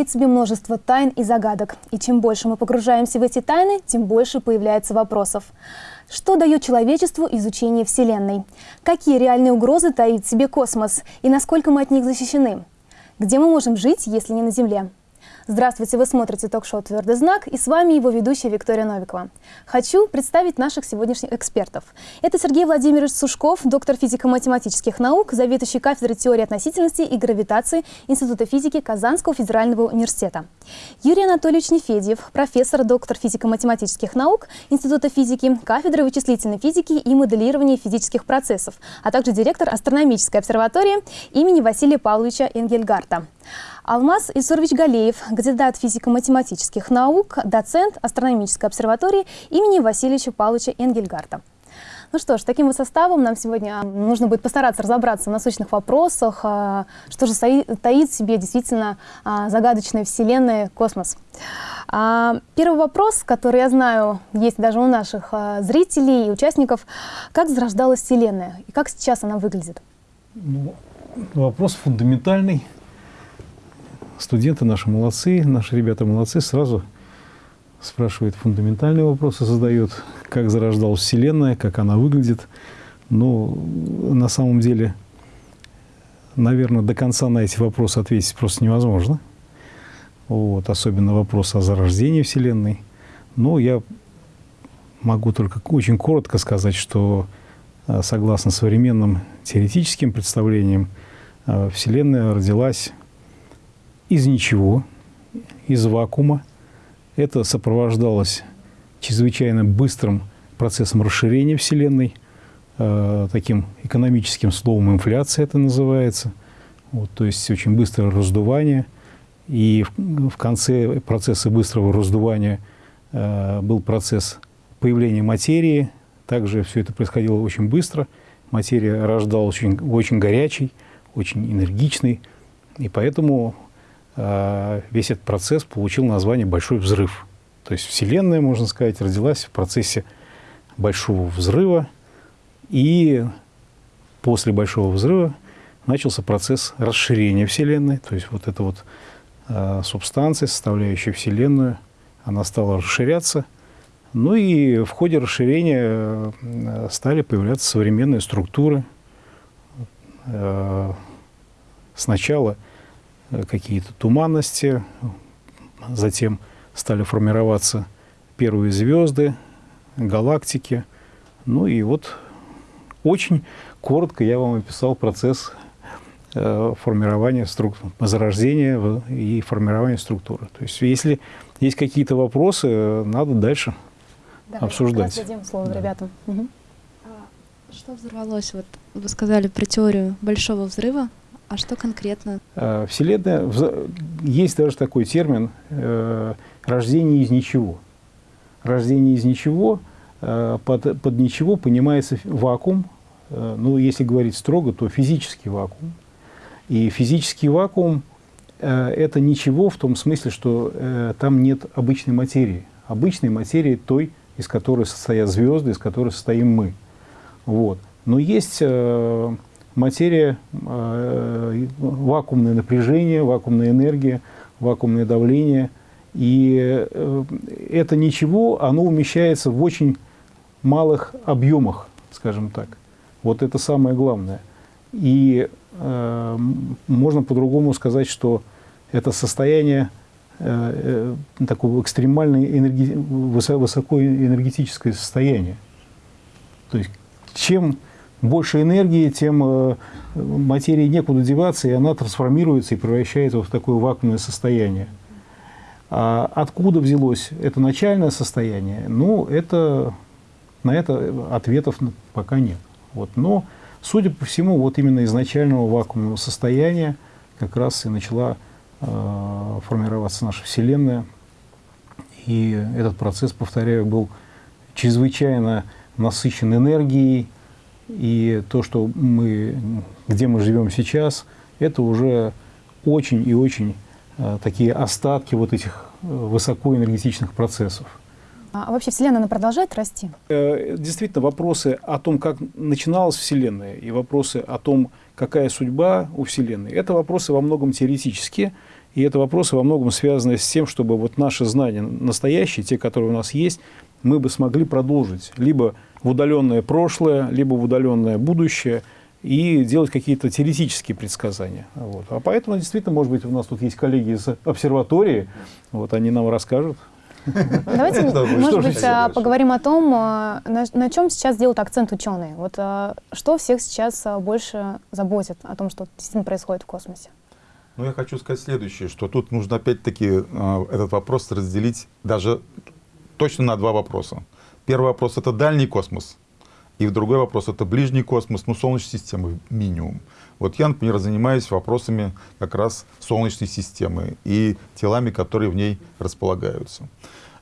Стоит в себе множество тайн и загадок. И чем больше мы погружаемся в эти тайны, тем больше появляется вопросов. Что дает человечеству изучение Вселенной? Какие реальные угрозы таит в себе космос? И насколько мы от них защищены? Где мы можем жить, если не на Земле? Здравствуйте, вы смотрите ток-шоу «Твердый знак» и с вами его ведущая Виктория Новикова. Хочу представить наших сегодняшних экспертов. Это Сергей Владимирович Сушков, доктор физико-математических наук, заведующий кафедрой теории относительности и гравитации Института физики Казанского федерального университета. Юрий Анатольевич Нефедьев, профессор, доктор физико-математических наук Института физики, кафедры вычислительной физики и моделирования физических процессов, а также директор астрономической обсерватории имени Василия Павловича Энгельгарта. Алмаз Исурович Галеев, кандидат физико-математических наук, доцент астрономической обсерватории имени Васильевича Павловича Энгельгарта. Ну что ж, таким вот составом нам сегодня нужно будет постараться разобраться в насущных вопросах, а, что же таит в себе действительно а, загадочная Вселенная, космос. А, первый вопрос, который, я знаю, есть даже у наших зрителей и участников. Как зарождалась Вселенная и как сейчас она выглядит? Ну, вопрос фундаментальный студенты наши молодцы, наши ребята молодцы, сразу спрашивают фундаментальные вопросы, задают, как зарождалась Вселенная, как она выглядит. Но на самом деле, наверное, до конца на эти вопросы ответить просто невозможно. Вот, особенно вопрос о зарождении Вселенной. Но я могу только очень коротко сказать, что э, согласно современным теоретическим представлениям, э, Вселенная родилась из ничего, из вакуума. Это сопровождалось чрезвычайно быстрым процессом расширения Вселенной, э, таким экономическим словом инфляция это называется. Вот, то есть очень быстрое раздувание. И в, конце процесса быстрого раздувания э, был процесс появления материи. Также все это происходило очень быстро. Материя рождалась очень, очень горячей, очень энергичной. И поэтому весь этот процесс получил название «большой взрыв». То есть Вселенная, можно сказать, родилась в процессе большого взрыва, и после большого взрыва начался процесс расширения Вселенной, то есть вот эта вот э, субстанция, составляющая Вселенную, она стала расширяться, ну и в ходе расширения э, стали появляться современные структуры. Э, сначала – Э, какие-то туманности, затем стали формироваться первые звезды, галактики. Ну и вот очень коротко я вам описал процесс э, формирования структур, зарождения и формирования структуры. То есть если есть какие-то вопросы, надо дальше Давай, обсуждать. Дадим слово да. ребятам. Угу. Что взорвалось? Вот вы сказали про теорию большого взрыва. А что конкретно? Э, Вселенная, есть даже такой термин э, «рождение из ничего». Рождение из ничего, э, под, под ничего понимается вакуум, ну, если говорить строго, то физический вакуум. И физический вакуум – это ничего в том смысле, что там нет обычной материи. Обычной материи той, из которой состоят звезды, из которой состоим мы. Вот. Но есть материя, э, вакуумное напряжение, вакуумная энергия, вакуумное давление. И э, это ничего, оно умещается в очень малых объемах, скажем так. Вот это самое главное. И э, можно по-другому сказать, что это состояние э, э, такого экстремального энерги... состояние. То есть чем больше энергии, тем э, материи некуда деваться, и она трансформируется и превращается в такое вакуумное состояние. А откуда взялось это начальное состояние? Ну, это, на это ответов пока нет. Вот. Но, судя по всему, вот именно из начального вакуумного состояния как раз и начала э, формироваться наша Вселенная. И этот процесс, повторяю, был чрезвычайно насыщен энергией, и то, что мы, где мы живем сейчас, это уже очень и очень э, такие остатки вот этих э, высокоэнергетичных процессов. А вообще Вселенная она продолжает расти? Э, действительно, вопросы о том, как начиналась Вселенная, и вопросы о том, какая судьба у Вселенной, это вопросы во многом теоретические, и это вопросы во многом связаны с тем, чтобы вот наши знания настоящие, те, которые у нас есть, мы бы смогли продолжить либо в удаленное прошлое, либо в удаленное будущее, и делать какие-то теоретические предсказания. Вот. А поэтому, действительно, может быть, у нас тут есть коллеги из обсерватории, вот они нам расскажут. Давайте, может быть, а, поговорим о том, а, на, чем сейчас делают акцент ученые. Вот а, что всех сейчас больше заботит о том, что действительно происходит в космосе? Ну, я хочу сказать следующее, что тут нужно опять-таки этот вопрос разделить даже точно на два вопроса. Первый вопрос — это дальний космос, и другой вопрос — это ближний космос, ну, Солнечной системы минимум. Вот я, например, занимаюсь вопросами как раз Солнечной системы и телами, которые в ней располагаются.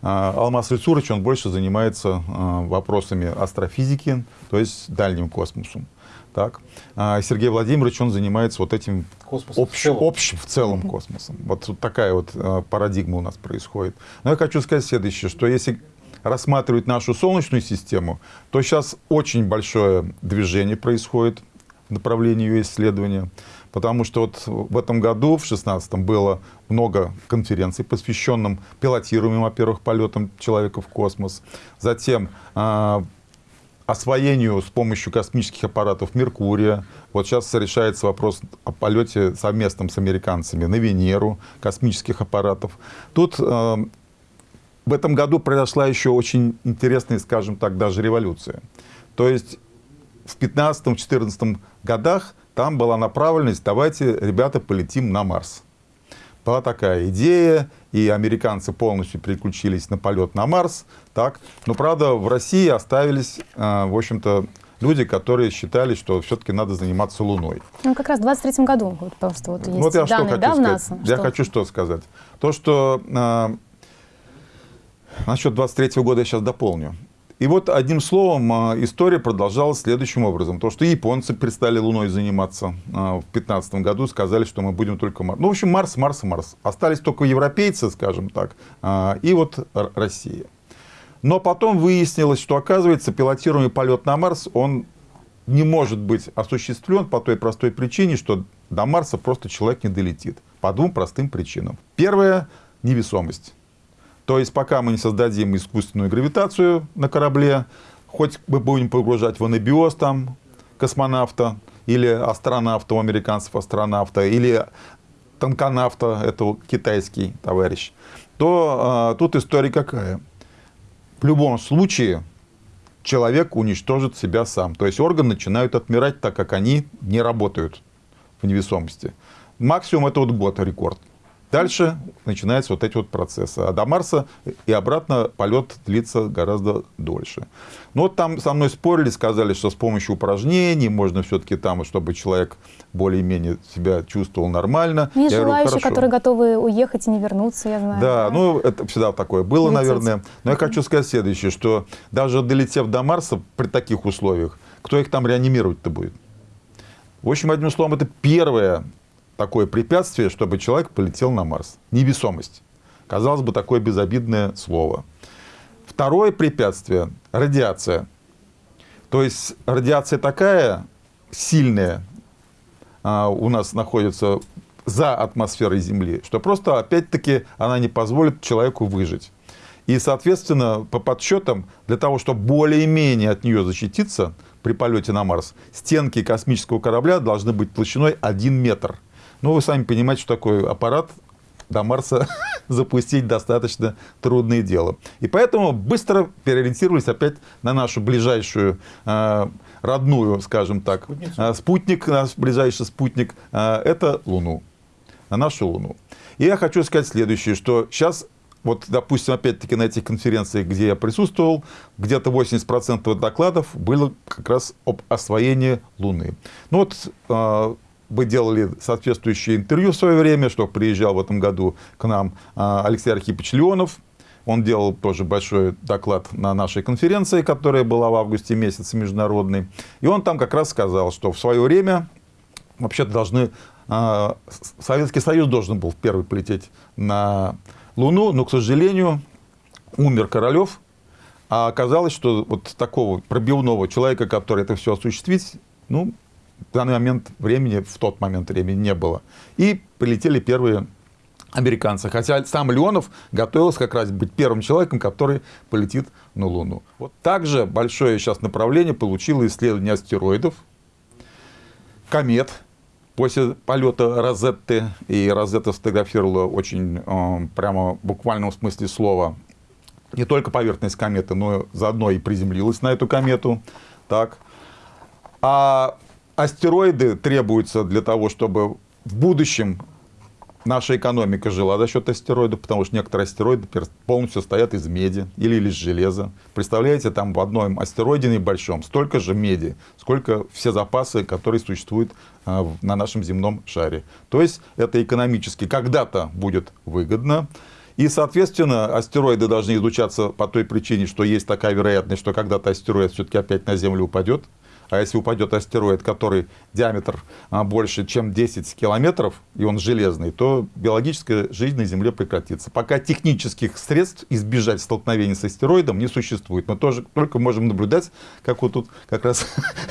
А, Алмаз Рецурович, он больше занимается а, вопросами астрофизики, то есть дальним космосом. Так. А Сергей Владимирович, он занимается вот этим общим, в целом, общим, в целом космосом. Вот такая вот парадигма у нас происходит. Но я хочу сказать следующее, что если рассматривать нашу Солнечную систему, то сейчас очень большое движение происходит в направлении ее исследования. Потому что вот в этом году, в 2016 было много конференций, посвященных пилотируемым, во-первых, полетам человека в космос. Затем э, освоению с помощью космических аппаратов Меркурия. Вот сейчас решается вопрос о полете совместном с американцами на Венеру, космических аппаратов. Тут э, в этом году произошла еще очень интересная, скажем так, даже революция. То есть в 15-14 годах там была направленность, давайте, ребята, полетим на Марс. Была такая идея, и американцы полностью переключились на полет на Марс. Так. Но, правда, в России оставились, э, в общем-то, люди, которые считали, что все-таки надо заниматься Луной. Ну, как раз в 23 году вот, просто вот есть вот я данные, что да, сказать. НАСА? Я что? хочу что сказать. То, что Насчет 23 года я сейчас дополню. И вот одним словом а, история продолжалась следующим образом. То, что японцы перестали Луной заниматься а, в 2015 году, сказали, что мы будем только Марс. Ну, в общем, Марс, Марс, Марс. Остались только европейцы, скажем так, а, и вот Россия. Но потом выяснилось, что, оказывается, пилотируемый полет на Марс, он не может быть осуществлен по той простой причине, что до Марса просто человек не долетит. По двум простым причинам. Первая – невесомость. То есть пока мы не создадим искусственную гравитацию на корабле, хоть мы будем погружать в анабиоз там космонавта, или астронавта, у американцев астронавта, или танконавта, это китайский товарищ, то э, тут история какая? В любом случае человек уничтожит себя сам. То есть органы начинают отмирать, так как они не работают в невесомости. Максимум это вот год рекорд. Дальше начинаются вот эти вот процессы. А до Марса и обратно полет длится гораздо дольше. Но вот там со мной спорили, сказали, что с помощью упражнений можно все-таки там, чтобы человек более-менее себя чувствовал нормально. Есть я желающие, говорю, которые готовы уехать и не вернуться, я знаю. Да, ну это всегда такое было, Лететь. наверное. Но я хочу сказать следующее, что даже долетев до Марса при таких условиях, кто их там реанимировать-то будет? В общем, одним словом, это первое такое препятствие, чтобы человек полетел на Марс. Невесомость. Казалось бы, такое безобидное слово. Второе препятствие – радиация. То есть радиация такая сильная а, у нас находится за атмосферой Земли, что просто, опять-таки, она не позволит человеку выжить. И, соответственно, по подсчетам, для того, чтобы более-менее от нее защититься при полете на Марс, стенки космического корабля должны быть толщиной 1 метр – ну, вы сами понимаете, что такой аппарат до Марса запустить достаточно трудное дело. И поэтому быстро переориентировались опять на нашу ближайшую э, родную, скажем так, э, спутник, наш ближайший спутник, э, это Луну, на нашу Луну. И я хочу сказать следующее, что сейчас вот, допустим, опять-таки на этих конференциях, где я присутствовал, где-то 80% докладов было как раз об освоении Луны. Ну вот вы делали соответствующее интервью в свое время, что приезжал в этом году к нам а, Алексей Архипович Леонов. Он делал тоже большой доклад на нашей конференции, которая была в августе месяце международной. И он там как раз сказал, что в свое время вообще-то должны... А, Советский Союз должен был первый полететь на Луну, но, к сожалению, умер Королев, А оказалось, что вот такого пробивного человека, который это все осуществить, ну, в данный момент времени, в тот момент времени не было. И прилетели первые американцы. Хотя сам Леонов готовился как раз быть первым человеком, который полетит на Луну. Вот также большое сейчас направление получило исследование астероидов, комет. После полета Розетты, и Розетта сфотографировала очень, э, прямо в буквальном смысле слова, не только поверхность кометы, но заодно и приземлилась на эту комету. Так. А астероиды требуются для того, чтобы в будущем наша экономика жила за счет астероидов, потому что некоторые астероиды полностью состоят из меди или из железа. Представляете, там в одном астероиде небольшом столько же меди, сколько все запасы, которые существуют а, на нашем земном шаре. То есть это экономически когда-то будет выгодно. И, соответственно, астероиды должны изучаться по той причине, что есть такая вероятность, что когда-то астероид все-таки опять на Землю упадет. А если упадет астероид, который диаметр а, больше, чем 10 километров, и он железный, то биологическая жизнь на Земле прекратится. Пока технических средств избежать столкновения с астероидом не существует. Мы тоже только можем наблюдать, как вот тут как раз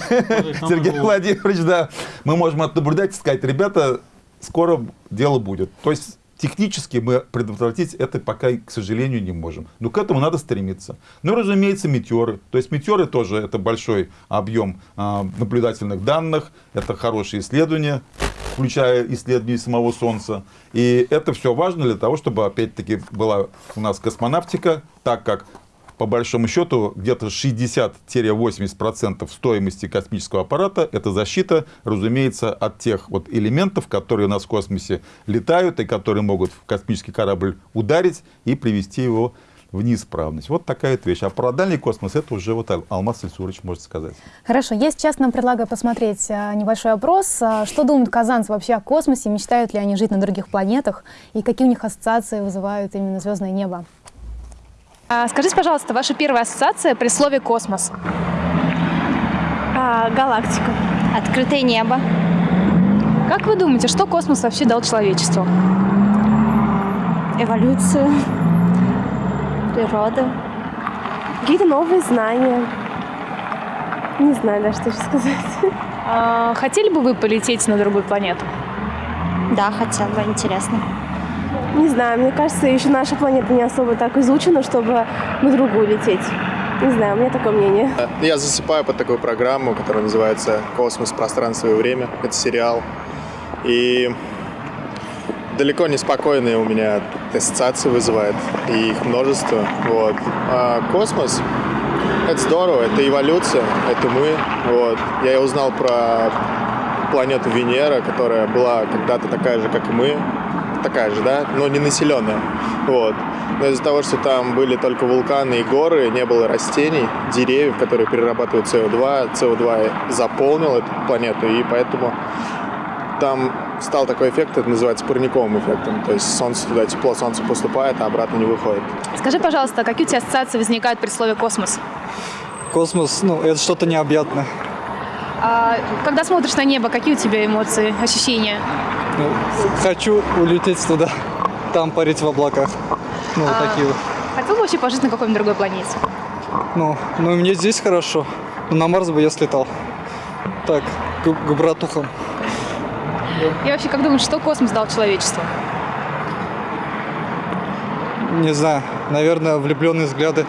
Сергей Владимирович, да, мы можем наблюдать и сказать, ребята, скоро дело будет. То есть Технически мы предотвратить это пока, к сожалению, не можем. Но к этому надо стремиться. Ну, разумеется, метеоры. То есть метеоры тоже это большой объем а, наблюдательных данных, это хорошие исследования, включая исследования самого Солнца. И это все важно для того, чтобы, опять-таки, была у нас космонавтика, так как по большому счету, где-то 60-80% стоимости космического аппарата – это защита, разумеется, от тех вот элементов, которые у нас в космосе летают и которые могут в космический корабль ударить и привести его в неисправность. Вот такая вот вещь. А про дальний космос это уже вот Алмаз Ильсурович может сказать. Хорошо. Я сейчас нам предлагаю посмотреть а, небольшой опрос. А, что думают казанцы вообще о космосе? Мечтают ли они жить на других планетах? И какие у них ассоциации вызывают именно звездное небо? А, скажите, пожалуйста, ваша первая ассоциация при слове «космос»? А, галактика. Открытое небо. Как вы думаете, что космос вообще дал человечеству? Эволюцию. Природа. Какие-то новые знания. Не знаю даже, что сказать. А, хотели бы вы полететь на другую планету? Да, хотела бы, интересно. Не знаю, мне кажется, еще наша планета не особо так изучена, чтобы на другую лететь. Не знаю, у меня такое мнение. Я засыпаю под такую программу, которая называется «Космос, пространство и время». Это сериал. И далеко не спокойные у меня ассоциации вызывает, и их множество. Вот. А космос — это здорово, это эволюция, это мы. Вот. Я узнал про планету Венера, которая была когда-то такая же, как и мы, такая же, да, но не населенная. Вот. Но из-за того, что там были только вулканы и горы, не было растений, деревьев, которые перерабатывают СО2, СО2 заполнил эту планету, и поэтому там стал такой эффект, это называется парниковым эффектом. То есть солнце туда, тепло солнце поступает, а обратно не выходит. Скажи, пожалуйста, какие у тебя ассоциации возникают при слове «космос»? Космос, ну, это что-то необъятное. А, когда смотришь на небо, какие у тебя эмоции, ощущения? Ну, хочу улететь туда, там парить в облаках. Ну, вот А. такие вот. Хотел бы вообще пожить на какой-нибудь другой планете? Ну, ну, мне здесь хорошо. На Марс бы я слетал. Так, к, к братухам. И вообще, как думаешь, что космос дал человечеству? Не знаю, наверное, влюбленные взгляды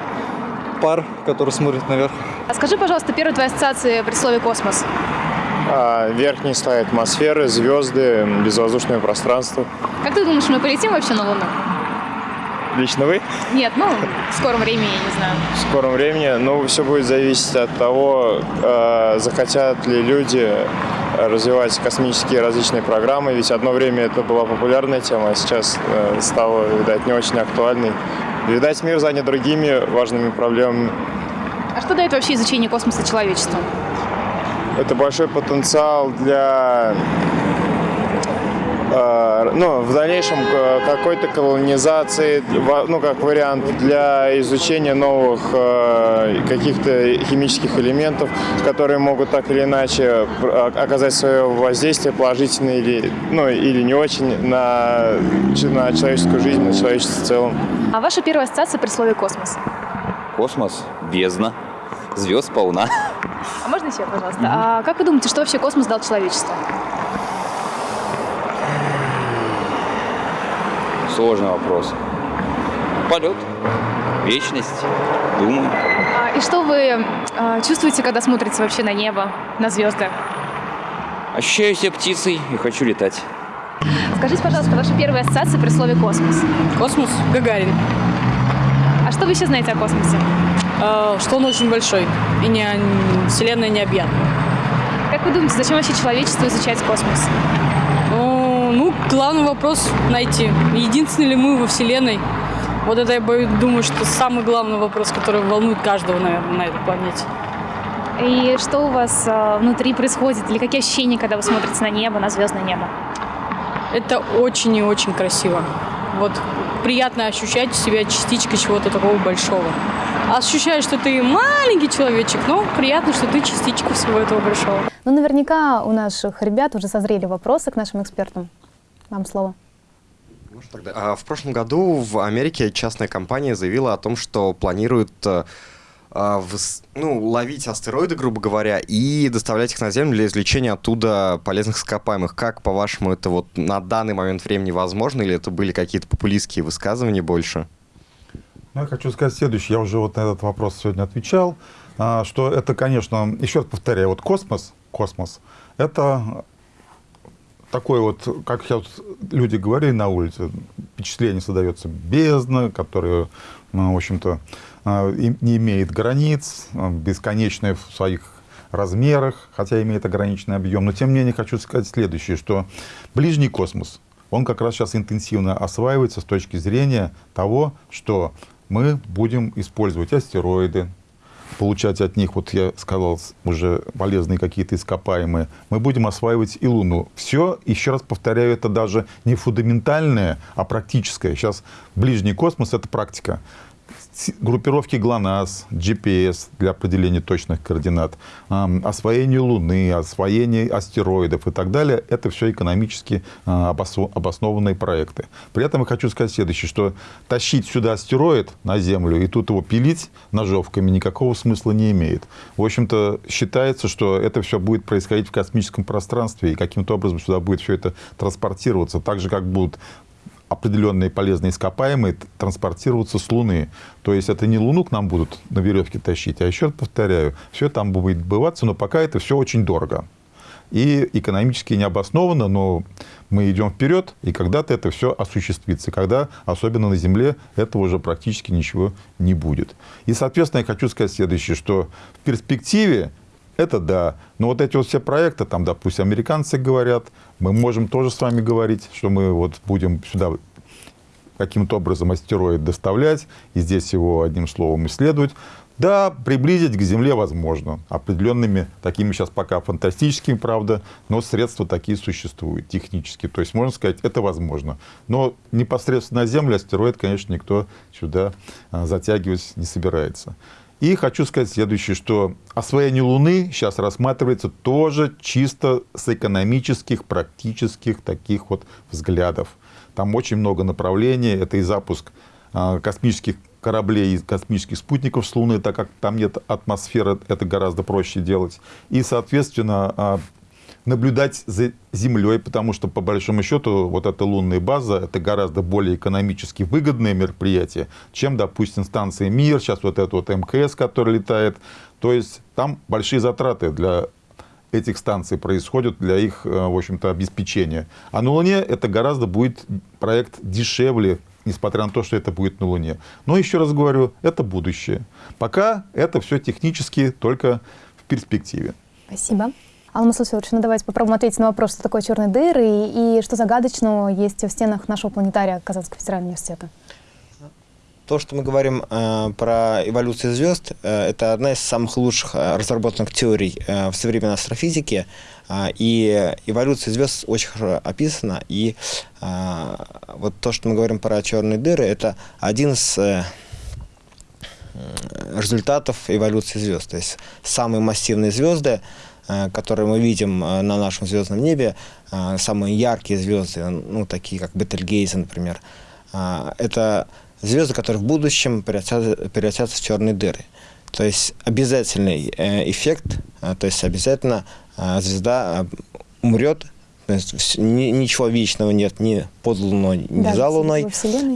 пар, которые смотрят наверх. А скажи, пожалуйста, первые твои ассоциации при слове «космос». А, верхние слои атмосферы, звезды, безвоздушное пространство. Как ты думаешь, мы полетим вообще на Луну? Лично вы? Нет, ну, в скором времени, я не знаю. в скором времени. Но все будет зависеть от того, э, захотят ли люди развивать космические различные программы. Ведь одно время это была популярная тема, а сейчас э, стало, видать, не очень актуальной. Видать, мир занят другими важными проблемами. А что дает вообще изучение космоса человечеству? Это большой потенциал для э, ну, в дальнейшем э, какой-то колонизации, ну, как вариант для изучения новых э, каких-то химических элементов, которые могут так или иначе а- оказать свое воздействие положительное или, ну, или не очень на, на человеческую жизнь, на человечество в целом. А ваша первая ассоциация при слове «космос»? Космос, бездна, звезд полна. А можно еще, пожалуйста? А как вы думаете, что вообще космос дал человечеству? Сложный вопрос. Полет, вечность, думаю. А, и что вы а, чувствуете, когда смотрите вообще на небо, на звезды? Ощущаю себя птицей и хочу летать. Скажите, пожалуйста, ваша первая ассоциация при слове «космос». Космос Гагарин. А что вы еще знаете о космосе? Э, что он очень большой и не, Вселенная необъятна. Как вы думаете, зачем вообще человечеству изучать космос? Ну, ну, главный вопрос найти. Единственны ли мы во Вселенной? Вот это я думаю, что самый главный вопрос, который волнует каждого, наверное, на этой планете. И что у вас э, внутри происходит? Или какие ощущения, когда вы смотрите на небо, на звездное небо? Это очень и очень красиво. Вот приятно ощущать себя частичкой чего-то такого большого. Ощущаешь, что ты маленький человечек, но приятно, что ты частичка всего этого большого. Ну, наверняка у наших ребят уже созрели вопросы к нашим экспертам. Вам слово. Тогда. А, в прошлом году в Америке частная компания заявила о том, что планирует э, а, ну, ловить астероиды, грубо говоря, и доставлять их на Землю для извлечения оттуда полезных ископаемых. Как, по-вашему, это вот на данный момент времени возможно, или это были какие-то популистские высказывания больше? Ну, я хочу сказать следующее. Я уже вот на этот вопрос сегодня отвечал, а, что это, конечно, еще раз повторяю, вот космос, космос, это такой вот, как сейчас люди говорили на улице, впечатление создается бездна, которая, ну, в общем-то, а, не имеет границ, а, бесконечная в своих размерах, хотя имеет ограниченный объем. Но тем не менее хочу сказать следующее, что ближний космос, он как раз сейчас интенсивно осваивается с точки зрения того, что мы будем использовать астероиды, получать от них, вот я сказал, уже полезные какие-то ископаемые, мы будем осваивать и Луну. Все, еще раз повторяю, это даже не фундаментальное, а практическое. Сейчас ближний космос – это практика группировки ГЛОНАСС, GPS для определения точных координат, освоение Луны, освоение астероидов и так далее, это все экономически а, обоснованные проекты. При этом я хочу сказать следующее, что тащить сюда астероид на Землю и тут его пилить ножовками никакого смысла не имеет. В общем-то, считается, что это все будет происходить в космическом пространстве, и каким-то образом сюда будет все это транспортироваться, так же, как будут определенные полезные ископаемые транспортироваться с Луны. То есть это не Луну к нам будут на веревке тащить, а еще раз повторяю, все там будет бываться, но пока это все очень дорого. И экономически необоснованно, но мы идем вперед, и когда-то это все осуществится. Когда, особенно на Земле, этого уже практически ничего не будет. И, соответственно, я хочу сказать следующее, что в перспективе это да. Но вот эти вот все проекты, там, допустим, американцы говорят, мы можем тоже с вами говорить, что мы вот будем сюда каким-то образом астероид доставлять, и здесь его одним словом исследовать. Да, приблизить к Земле возможно. Определенными, такими сейчас пока фантастическими, правда, но средства такие существуют технически. То есть, можно сказать, это возможно. Но непосредственно на Землю астероид, конечно, никто сюда а, затягивать не собирается. И хочу сказать следующее, что освоение Луны сейчас рассматривается тоже чисто с экономических, практических таких вот взглядов. Там очень много направлений. Это и запуск а, космических кораблей космических спутников с Луны, так как там нет атмосферы, это гораздо проще делать. И, соответственно, а, наблюдать за Землей, потому что, по большому счету, вот эта лунная база – это гораздо более экономически выгодное мероприятие, чем, допустим, станция «Мир», сейчас вот это вот МКС, который летает. То есть там большие затраты для этих станций происходят для их, э, в общем-то, обеспечения. А на Луне это гораздо будет проект дешевле, несмотря на то, что это будет на Луне. Но еще раз говорю, это будущее. Пока это все технически только в перспективе. Спасибо. Алма Сусевич, ну давайте попробуем ответить на вопрос, что такое черные дыры и, и что загадочного есть в стенах нашего планетария Казанского федерального университета. То, что мы говорим э, про эволюцию звезд, э, это одна из самых лучших э, разработанных теорий э, в современной астрофизике. Э, и эволюция звезд очень хорошо описана. И э, вот то, что мы говорим про черные дыры, это один из э, результатов эволюции звезд. То есть самые массивные звезды Э, которые мы видим э, на нашем звездном небе, э, самые яркие звезды, ну, такие как Бетельгейзе, например, это звезды, которые в будущем превратятся, превратятся в черные дыры. То есть обязательный э, эффект, э, то есть обязательно э, звезда э, умрет, ни, ничего вечного нет ни под Луной, ни Да, за Луной.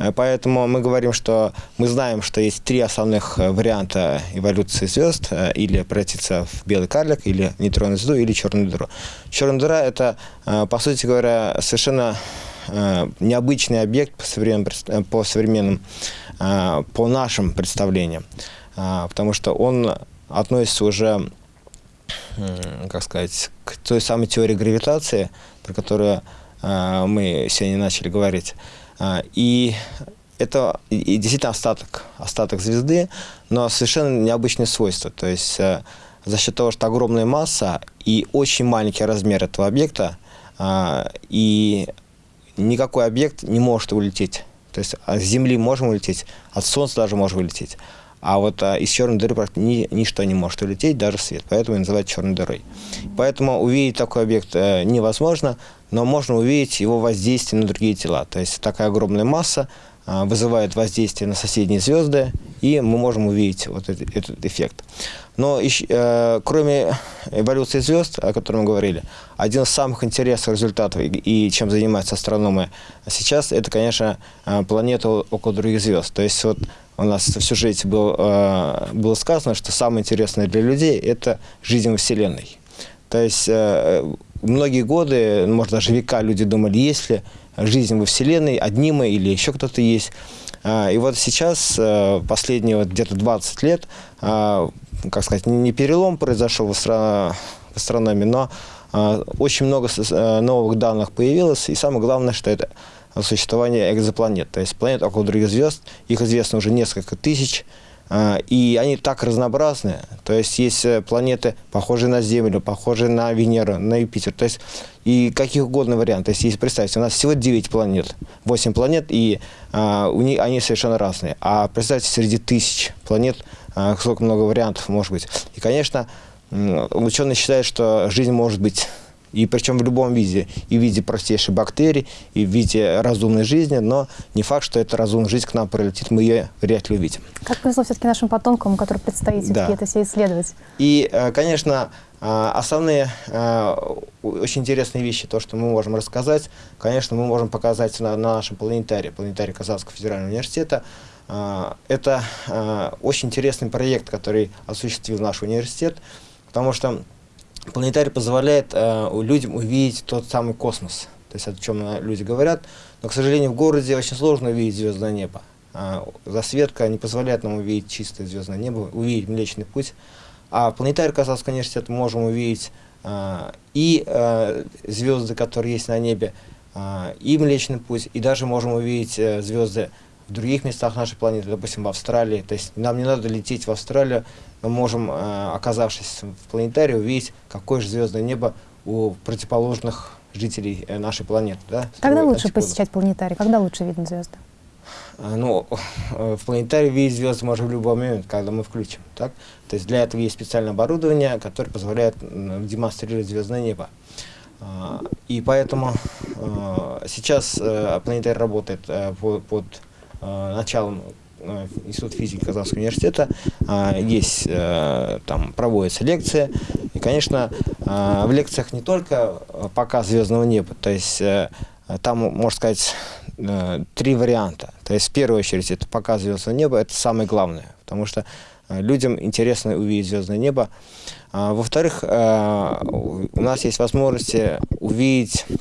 Э, Поэтому мы говорим, что мы знаем, что есть три основных э, варианта эволюции звезд. э, Или превратиться в белый карлик, или нейтронную звезду, или черную дыру. Черная дыра – это, по сути говоря, совершенно необычный объект по современным, по современным, по нашим представлениям. Потому что он относится уже как сказать, к той самой теории гравитации, про которую а, мы сегодня начали говорить. А, и это и- действительно остаток, остаток звезды, но совершенно необычные свойства. То есть э, за счет того, что огромная масса и очень маленький размер этого объекта, а, и никакой объект не может улететь. То есть от Земли можем улететь, от Солнца даже можем улететь. А вот а, из черной дыры ни- ничто не может улететь, даже свет. Поэтому и называют черной дырой. Поэтому увидеть такой объект э, невозможно, но можно увидеть его воздействие на другие тела. То есть такая огромная масса а, вызывает воздействие на соседние звезды, и мы можем увидеть вот этот, этот эффект. Но ещё, э, кроме эволюции звезд, о которой мы говорили, один из самых интересных результатов и, и чем занимаются астрономы сейчас, это, конечно, э, планеты около других звезд. То есть вот у нас в сюжете был, э, было сказано, что самое интересное для людей – это жизнь во Вселенной. То есть э, многие годы, ну, может даже века люди думали, есть ли жизнь во Вселенной, одни мы или еще кто-то есть. А, И вот сейчас, э, последние вот где-то 20 лет, а, как сказать, не перелом произошел в астро- в астрономии, но очень много э, новых данных появилось, и самое главное, что это существование экзопланет, то есть планет около других звезд, их известно уже несколько тысяч, а, и они так разнообразны. То есть есть э, планеты, похожие на Землю, похожие на Венеру, на Юпитер. То есть и каких угодно вариантов. То есть если представьте, у нас всего 9 планет, 8 планет, и а, у них, они совершенно разные. А представьте, среди тысяч планет а, сколько много вариантов может быть. И, конечно, ученые считают, что жизнь может быть и причем в любом виде. И в виде простейшей бактерий, и в виде разумной жизни, но не факт, что эта разумная жизнь к нам прилетит, мы ее вряд ли увидим. Как повезло все-таки нашим потомкам, которым предстоит Да. это все исследовать? И, э, конечно, э, основные э, очень интересные вещи, то, что мы можем рассказать, конечно, мы можем показать на, на нашем планетарии, планетарии Казанского федерального университета. Это очень интересный проект, который осуществил наш университет, потому что планетарий позволяет э, людям увидеть тот самый космос, то есть о чем э, люди говорят, но, к сожалению, в городе очень сложно увидеть звездное небо. А, Засветка не позволяет нам увидеть чистое звездное небо, увидеть Млечный Путь. А планетарии Казанского университета мы можем увидеть а, и а, звезды, которые есть на небе, а, и Млечный Путь, и даже можем увидеть э, звезды в других местах нашей планеты, допустим, в Австралии. То есть нам не надо лететь в Австралию, мы можем, э, оказавшись в планетарии, увидеть, какое же звездное небо у противоположных жителей э, нашей планеты. Да, Когда лучше антиподов. посещать планетарий? Когда лучше видно звезды? А, Ну, э, в планетарии видеть звезды можно в любой момент, когда мы включим. Так? То есть для этого есть специальное оборудование, которое позволяет демонстрировать звездное небо. И поэтому э, сейчас э, планетарий работает э, по- под э, началом э, Института физики Казанского университета. А, Есть, э, там проводятся лекции. И, конечно, э, в лекциях не только э, показ звездного неба, то есть э, там, можно сказать, э, три варианта. То есть, в первую очередь, это показ звездного неба, это самое главное, потому что э, людям интересно увидеть звездное небо. А, Во-вторых, э, у нас есть возможность увидеть э,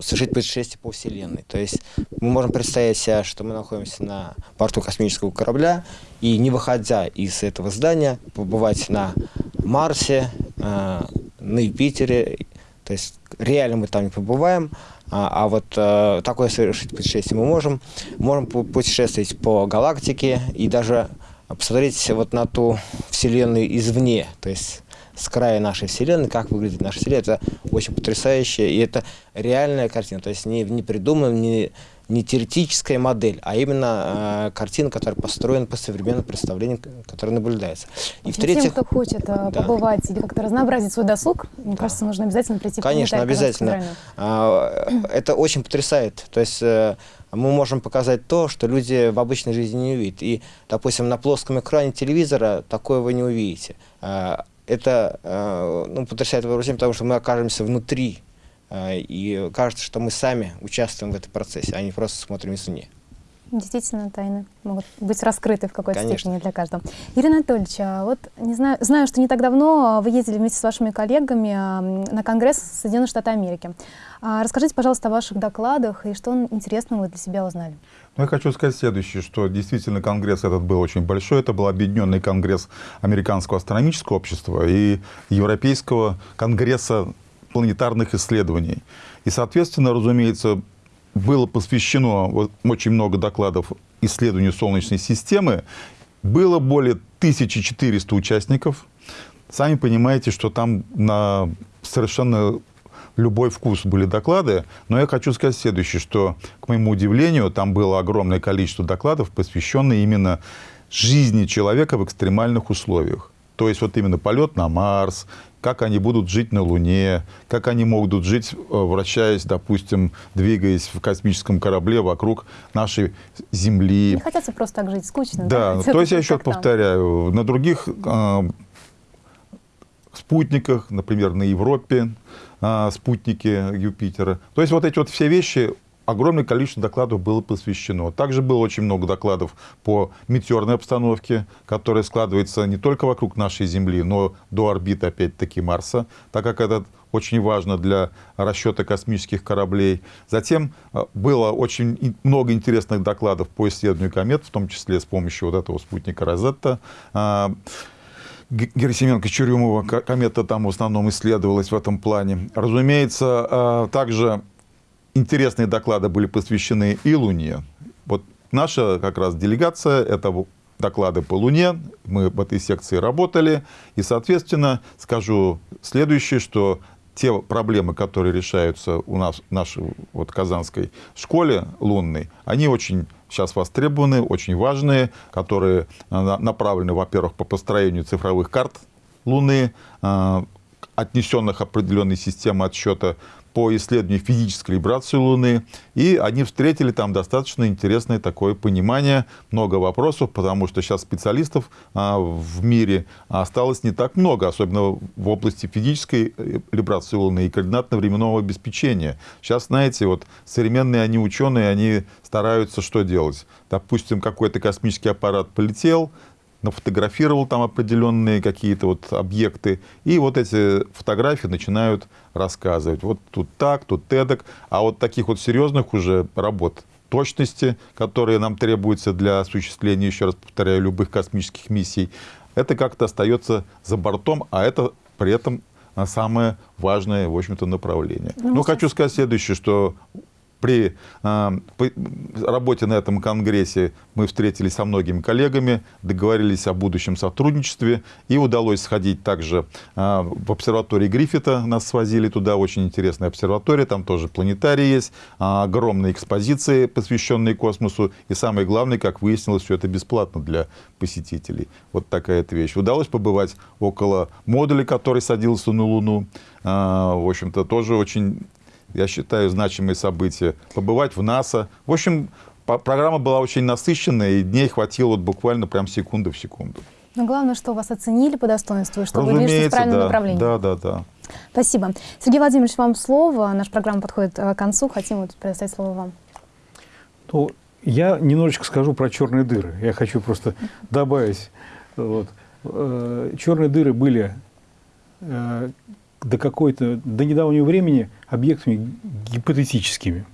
совершить путешествие по Вселенной. То есть мы можем представить себе, что мы находимся на борту космического корабля, и не выходя из этого здания, побывать на Марсе, э, на Юпитере. То есть реально мы там не побываем, а, а вот э, такое совершить путешествие мы можем. Можем пу- путешествовать по галактике и даже посмотреть вот на ту Вселенную извне, то есть с края нашей Вселенной, как выглядит наша Вселенная. Это очень потрясающе, и это реальная картина, то есть не, не придуманная, не, не теоретическая модель, а именно э, картина, которая построена по современным представлениям, к- которые наблюдаются. И Тем, в-третьих, кто хочет э, Да. побывать или как-то разнообразить свой досуг, мне кажется, нужно обязательно прийти Конечно, обязательно. А, э, Это очень потрясает. То есть э, мы можем показать то, что люди в обычной жизни не увидят. И, допустим, на плоском экране телевизора такое вы не увидите. А, это а, ну, потрясает воображение, потому что мы окажемся внутри, а, и кажется, что мы сами участвуем в этом процессе, а не просто смотрим извне. Действительно, тайны могут быть раскрыты в какой-то степени для каждого. Ирина Анатольевич, вот не знаю, знаю, что не так давно вы ездили вместе с вашими коллегами на Конгресс Соединенных Штатов Америки. Расскажите, пожалуйста, о ваших докладах и что интересного вы для себя узнали. Ну, я хочу сказать следующее, что действительно конгресс этот был очень большой. Это был объединенный конгресс Американского астрономического общества и Европейского конгресса планетарных исследований. И, соответственно, разумеется, было посвящено вот, очень много докладов исследованию Солнечной системы. Было более 1400 участников. Сами понимаете, что там на совершенно любой вкус были доклады. Но я хочу сказать следующее, что, к моему удивлению, там было огромное количество докладов, посвященных именно жизни человека в экстремальных условиях. То есть вот именно полет на Марс, как они будут жить на Луне, как они могут жить, э, вращаясь, допустим, двигаясь в космическом корабле вокруг нашей Земли. Не хотят просто так жить, скучно. Да, да? то есть я еще повторяю, на других э, спутниках, например, на Европе, э, спутники Юпитера. То есть вот эти вот все вещи огромное количество докладов было посвящено. Также было очень много докладов по метеорной обстановке, которая складывается не только вокруг нашей Земли, но до орбиты, опять-таки, Марса, так как это очень важно для расчета космических кораблей. Затем э, было очень много интересных докладов по исследованию комет, в том числе с помощью вот этого спутника Розетта. А, Герасименко-Чурюмова комета там в основном исследовалась в этом плане. Разумеется, а, также интересные доклады были посвящены и Луне. Вот наша как раз делегация, это доклады по Луне, мы в этой секции работали, и, соответственно, скажу следующее, что те проблемы, которые решаются у нас в нашей вот, казанской школе лунной, они очень сейчас востребованы, очень важные, которые э, направлены, во-первых, по построению цифровых карт Луны, э, отнесенных определенной системы отсчета по исследованию физической вибрации Луны, и они встретили там достаточно интересное такое понимание, много вопросов, потому что сейчас специалистов а, в мире осталось не так много, особенно в области физической э, вибрации Луны и координатно-временного обеспечения. Сейчас, знаете, вот современные они ученые, они стараются что делать? Допустим, какой-то космический аппарат полетел, нафотографировал там определенные какие-то вот объекты, и вот эти фотографии начинают рассказывать. Вот тут так, тут эдак. А вот таких вот серьезных уже работ точности, которые нам требуются для осуществления, еще раз повторяю, любых космических миссий, это как-то остается за бортом, а это при этом самое важное, в общем-то, направление. Ну, Но хочу сказать следующее, что при э, работе на этом конгрессе мы встретились со многими коллегами, договорились о будущем сотрудничестве, и удалось сходить также э, в обсерватории Гриффита, нас свозили туда, очень интересная обсерватория, там тоже планетарий есть, э, огромные экспозиции, посвященные космосу, и самое главное, как выяснилось, все это бесплатно для посетителей. Вот такая эта вещь. Удалось побывать около модуля, который садился на Луну, в общем-то, тоже очень я считаю, значимые события, побывать в НАСА. В общем, программа была очень насыщенная, и дней хватило вот буквально прям секунду в секунду. Но главное, что вас оценили по достоинству, и что вы движетесь в правильном да, направлении. Да, да, да. Спасибо. Сергей Владимирович, вам слово. Наша программа подходит э, к концу. Хотим вот предоставить слово вам. Ну, я немножечко скажу про черные дыры. Я хочу просто добавить. Вот. Э, черные дыры были э, до какой-то, до недавнего времени объектами гипотетическими.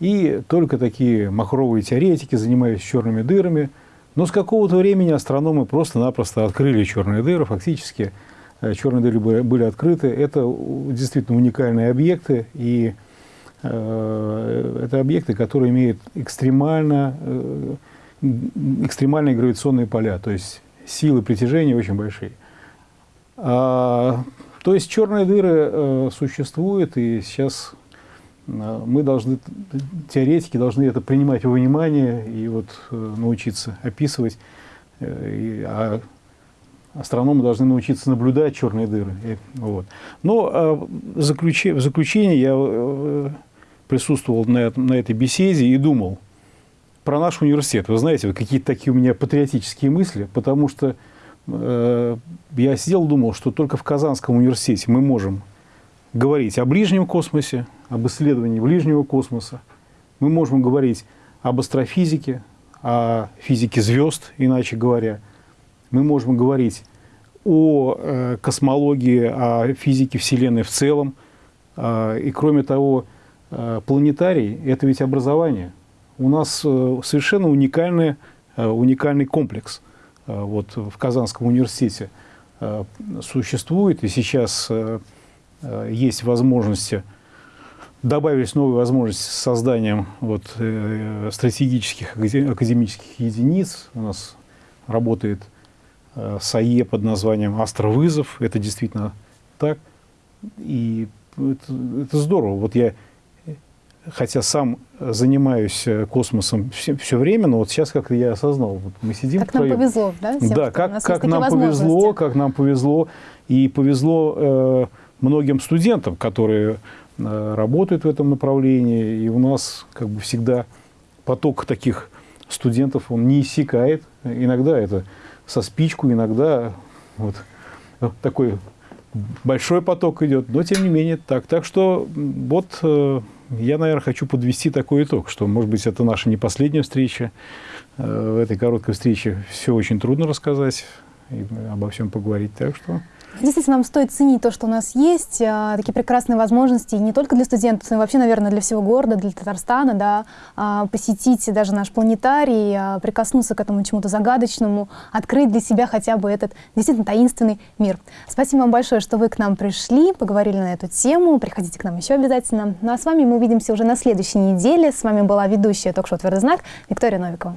И только такие махровые теоретики занимались черными дырами. Но с какого-то времени астрономы просто-напросто открыли черные дыры. Фактически э, черные дыры были открыты. Это действительно уникальные объекты. И э, это объекты, которые имеют экстремально, э, экстремальные гравитационные поля. То есть силы притяжения очень большие. А то есть черные дыры э, существуют, и сейчас э, мы должны, теоретики должны это принимать во внимание и вот э, научиться описывать, э, и, а астрономы должны научиться наблюдать черные дыры. И, вот. Но э, заключи, в заключение я присутствовал на, на этой беседе и думал про наш университет. Вы знаете, какие-то такие у меня патриотические мысли, потому что я сидел, думал, что только в Казанском университете мы можем говорить о ближнем космосе, об исследовании ближнего космоса. Мы можем говорить об астрофизике, о физике звезд, иначе говоря. Мы можем говорить о э, космологии, о физике Вселенной в целом. Э, и кроме того, э, планетарий – это ведь образование. У нас э, совершенно уникальный, э, уникальный комплекс э, вот, в Казанском университете э, существует, и сейчас э, э, есть возможности добавились новые возможности с созданием вот, э, стратегических академических единиц. У нас работает э, САЕ под названием «Астровызов». Это действительно так. И это, это здорово. Вот я, хотя сам занимаюсь э, космосом все, все время, но вот сейчас как-то я осознал. Вот мы сидим как нам повезло, да? Всем, да, как, как нам повезло, как нам повезло. И повезло э, многим студентам, которые Э, работают в этом направлении, и у нас как бы всегда поток таких студентов, он не иссякает. Иногда это со спичку, иногда вот такой большой поток идет, но тем не менее так. Так что вот э, я, наверное, хочу подвести такой итог, что, может быть, это наша не последняя встреча. Э, в этой короткой встрече все очень трудно рассказать и обо всем поговорить. Так что Действительно, нам стоит ценить то, что у нас есть, а, такие прекрасные возможности, не только для студентов, но и вообще, наверное, для всего города, для Татарстана, да, а, посетить даже наш планетарий, а, прикоснуться к этому чему-то загадочному, открыть для себя хотя бы этот действительно таинственный мир. Спасибо вам большое, что вы к нам пришли, поговорили на эту тему, приходите к нам еще обязательно. Ну а с вами мы увидимся уже на следующей неделе. С вами была ведущая ток-шоу «Твердый знак» Виктория Новикова.